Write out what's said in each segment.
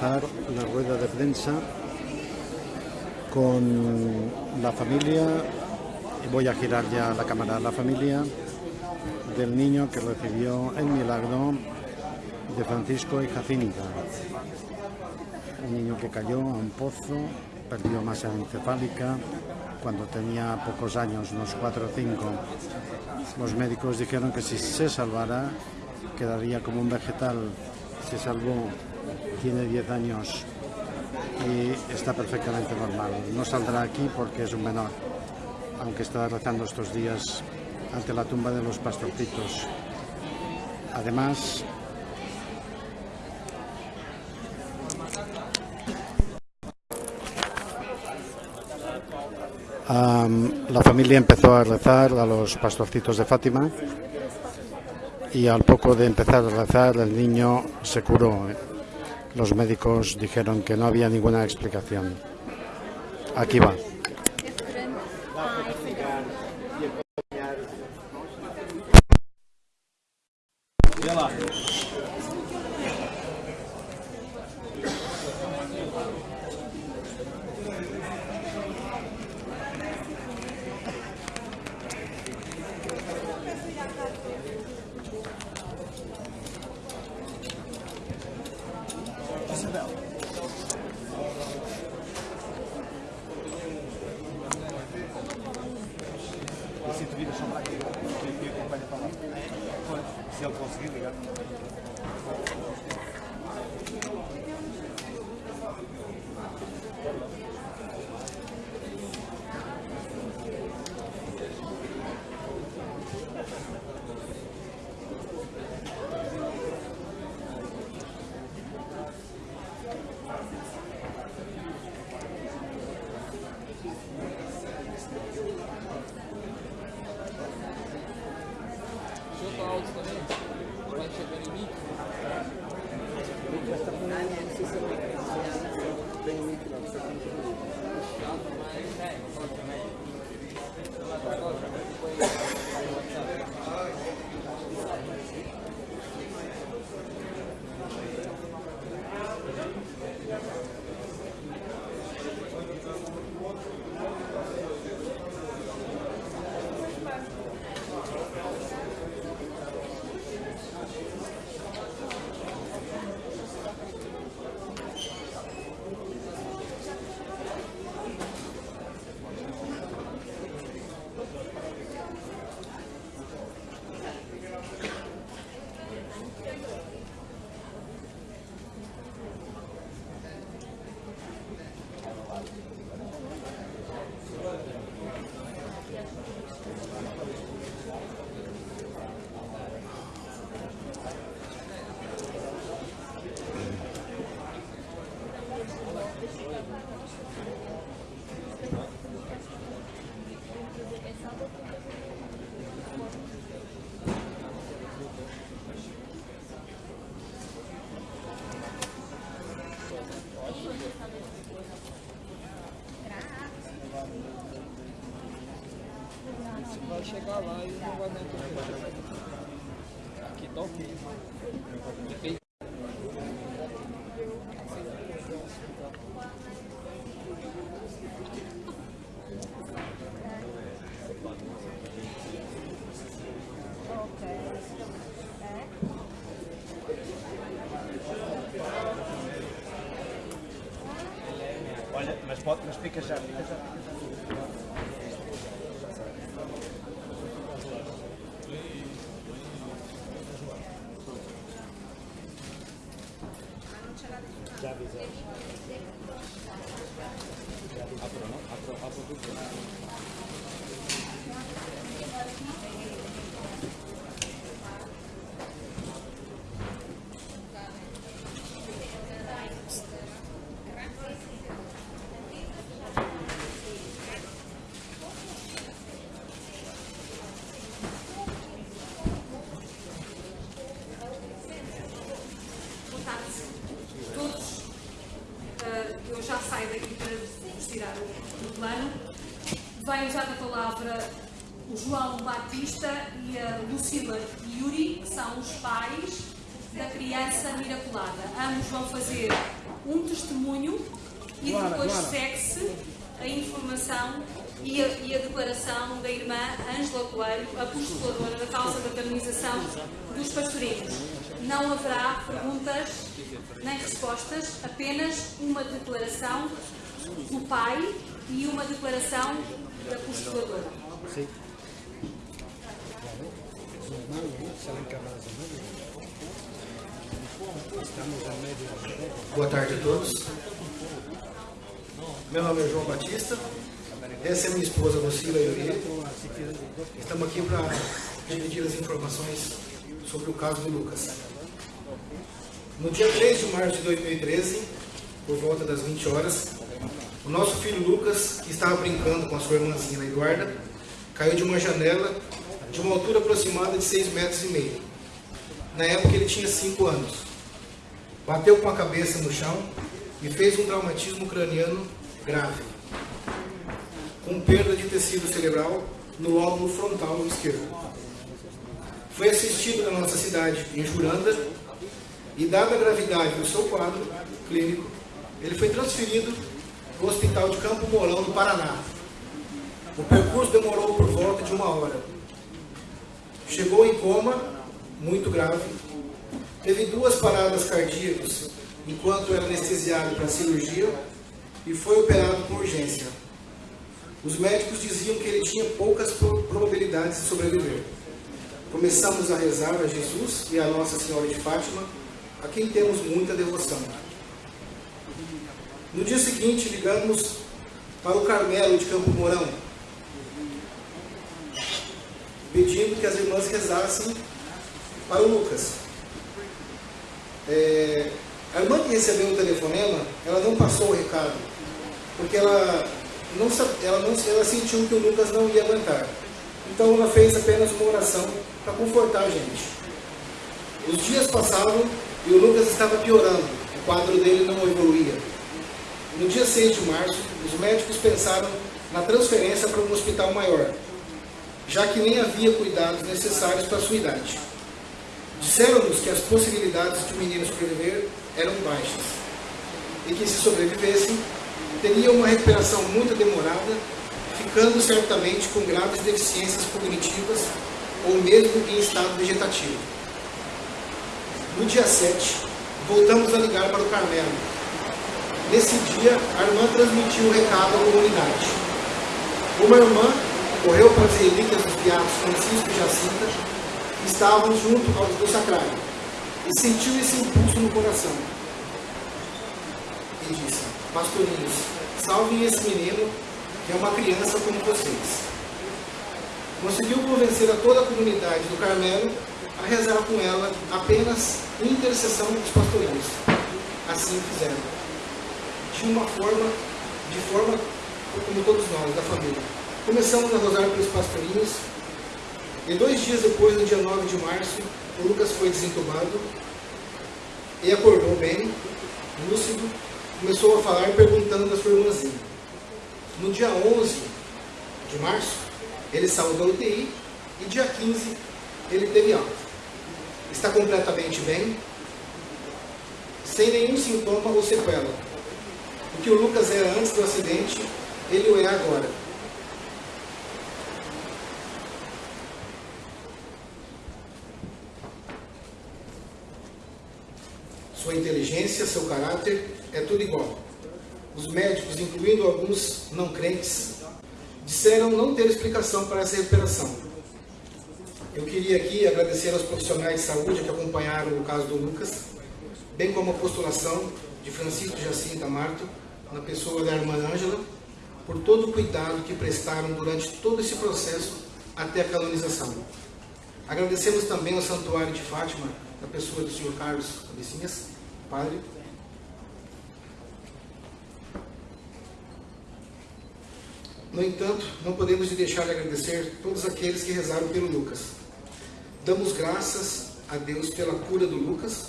La rueda de prensa con la familia, voy a girar ya la cámara, la familia del niño que recibió el milagro de Francisco y Jacinta. Un niño que cayó a un pozo, perdió masa encefálica cuando tenía pocos años, unos 4 o 5. Los médicos dijeron que si se salvara quedaría como un vegetal. Se salvó, tiene 10 años y está perfectamente normal. No saldrá aquí porque es un menor, aunque está rezando estos días ante la tumba de los pastorcitos. Además, la familia empezó a rezar a los pastorcitos de Fátima y al poco de empezar a rezar el niño se curó. Los médicos dijeron que no había ninguna explicación. Aquí va. Vai chegar lá e não vai dar interferência. Aqui tá ok. Depende. Olha, mas, pode, mas fica já, fica já tarde a todos. Uh, eu já saio daqui para vos tirar o, o plano. Vai usar a palavra o João Batista e a Lucila Yuri, que são os pais da criança miraculada. Ambos vão fazer um testemunho e depois segue-se a informação e a, e a, declaração da irmã Ângela Coelho, a postuladora da causa da canonização dos pastorinhos. Não haverá perguntas nem respostas, apenas uma declaração do pai e uma declaração da postuladora. Sim. Boa tarde a todos. Meu nome é João Batista. Essa é minha esposa Lucila Yuri. Estamos aqui para dividir as informações sobre o caso de Lucas. No dia 3 de março de 2013, por volta das 20 horas, o nosso filho Lucas, que estava brincando com a sua irmãzinha Eduarda, caiu de uma janela de uma altura aproximada de 6 metros e meio. Na época ele tinha 5 anos. Bateu com a cabeça no chão e fez um traumatismo craniano grave, com perda de tecido cerebral no lóbulo frontal esquerdo. Foi assistido na nossa cidade, em Juranda, e dada a gravidade do seu quadro clínico, ele foi transferido Hospital de Campo Mourão, no Paraná. O percurso demorou por volta de uma hora. Chegou em coma, muito grave, teve duas paradas cardíacas enquanto era anestesiado para cirurgia e foi operado com urgência. Os médicos diziam que ele tinha poucas probabilidades de sobreviver. Começamos a rezar a Jesus e a Nossa Senhora de Fátima, a quem temos muita devoção. No dia seguinte, ligamos para o Carmelo de Campo Mourão, pedindo que as irmãs rezassem para o Lucas. É, a irmã que recebeu o telefonema, ela não passou o recado, porque ela não, ela não ela sentiu que o Lucas não ia aguentar. Então ela fez apenas uma oração para confortar a gente. Os dias passavam e o Lucas estava piorando, o quadro dele não evoluía. No dia 6 de março, os médicos pensaram na transferência para um hospital maior, já que nem havia cuidados necessários para sua idade. Disseram-nos que as possibilidades de o menino sobreviver eram baixas e que, se sobrevivessem, teria uma recuperação muito demorada, ficando certamente com graves deficiências cognitivas ou mesmo em estado vegetativo. No dia 7, voltamos a ligar para o Carmelo. Nesse dia, a irmã transmitiu o recado à comunidade. Uma irmã correu para as relíquias dos beatos Francisco e Jacinta, que estavam junto do sacrário, e sentiu esse impulso no coração. E disse, pastorinhos, salvem esse menino, que é uma criança como vocês. Conseguiu convencer a toda a comunidade do Carmelo a rezar com ela apenas intercessão dos pastorinhos. Assim fizeram. De uma forma, de forma como todos nós, da família. Começamos a rozar pelos pastorinhos e dois dias depois, no dia 9 de março, o Lucas foi desentubado e acordou bem, lúcido, começou a falar perguntando a sua irmãzinha. No dia 11 de março, ele saiu da UTI e dia 15 ele teve alta está completamente bem, sem nenhum sintoma ou sequela. O que o Lucas era antes do acidente, ele o é agora. Sua inteligência, seu caráter, é tudo igual. Os médicos, incluindo alguns não crentes, disseram não ter explicação para essa recuperação eu queria aqui agradecer aos profissionais de saúde que acompanharam o caso do Lucas, bem como a postulação de Francisco Jacinta Marto, na pessoa da irmã Ângela, por todo o cuidado que prestaram durante todo esse processo até a canonização. Agradecemos também ao Santuário de Fátima, na pessoa do Sr. Carlos Cabecinhas, padre. No entanto, não podemos deixar de agradecer todos aqueles que rezaram pelo Lucas. Damos graças a Deus pela cura do Lucas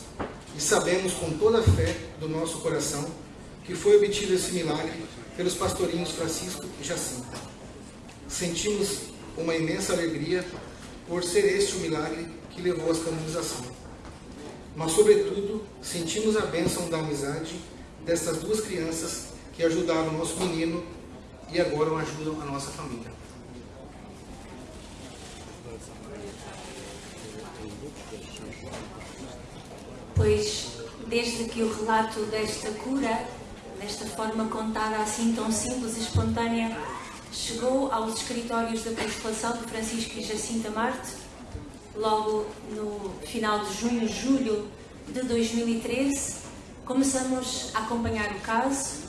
e sabemos com toda a fé do nosso coração que foi obtido esse milagre pelos pastorinhos Francisco e Jacinta. Sentimos uma imensa alegria por ser este o milagre que levou à canonização. mas, sobretudo, sentimos a bênção da amizade destas duas crianças que ajudaram o nosso menino e agora ajudam a nossa família. Pois, desde que o relato desta cura, desta forma contada assim tão simples e espontânea, chegou aos escritórios da Consolação de Francisco e Jacinta Marte, logo no final de junho, julho de 2013, começamos a acompanhar o caso.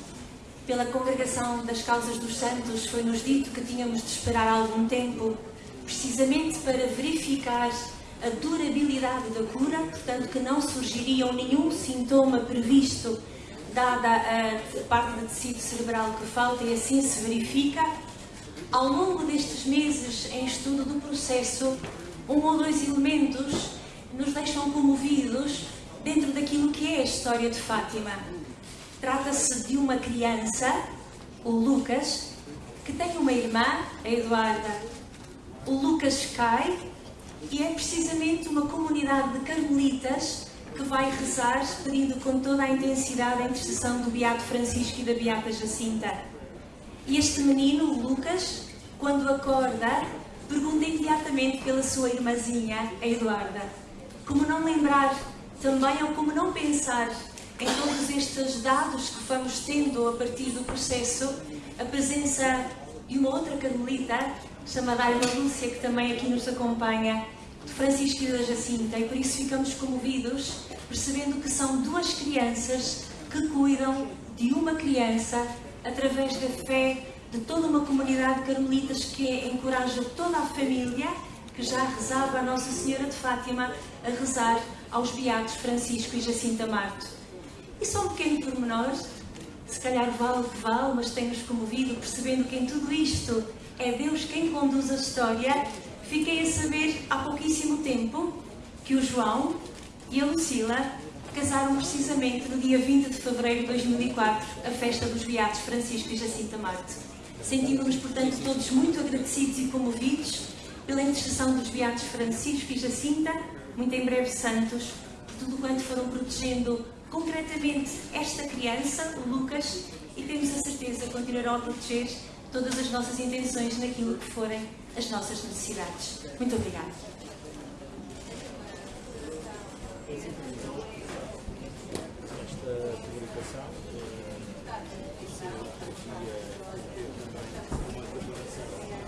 Pela Congregação das Causas dos Santos foi-nos dito que tínhamos de esperar algum tempo, precisamente para verificar a durabilidade da cura, portanto que não surgiria nenhum sintoma previsto dada a parte do tecido cerebral que falta e assim se verifica. Ao longo destes meses em estudo do processo, um ou dois elementos nos deixam comovidos dentro daquilo que é a história de Fátima. Trata-se de uma criança, o Lucas, que tem uma irmã, a Eduarda. O Lucas cai e é precisamente uma comunidade de carmelitas que vai rezar pedindo com toda a intensidade a intercessão do Beato Francisco e da Beata Jacinta. E este menino, Lucas, quando acorda, pergunta imediatamente pela sua irmãzinha, a Eduarda. Como não lembrar também ou como não pensar em todos estes dados que vamos tendo a partir do processo, a presença de uma outra carmelita, chamada Irmã Lúcia, que também aqui nos acompanha, de Francisco e da Jacinta, e por isso ficamos comovidos, percebendo que são duas crianças que cuidam de uma criança através da fé de toda uma comunidade de carmelitas que encoraja toda a família que já rezava a Nossa Senhora de Fátima a rezar aos Beatos Francisco e Jacinta Marto. E só um pequeno pormenor, se calhar vale o que vale, mas tem-nos comovido, percebendo que em tudo isto é Deus quem conduz a história Fiquei a saber há pouquíssimo tempo que o João e a Lucila casaram precisamente no dia 20 de fevereiro de 2004, a festa dos Beatos Francisco e Jacinta Marte. Sentimos-nos, portanto, todos muito agradecidos e comovidos pela intercessão dos Beatos Francisco e Jacinta, muito em breve santos, por tudo quanto foram protegendo concretamente esta criança, o Lucas, e temos a certeza que continuarão a proteger todas as nossas intenções naquilo que forem as nossas necessidades. Muito obrigada. Esta publicação eh,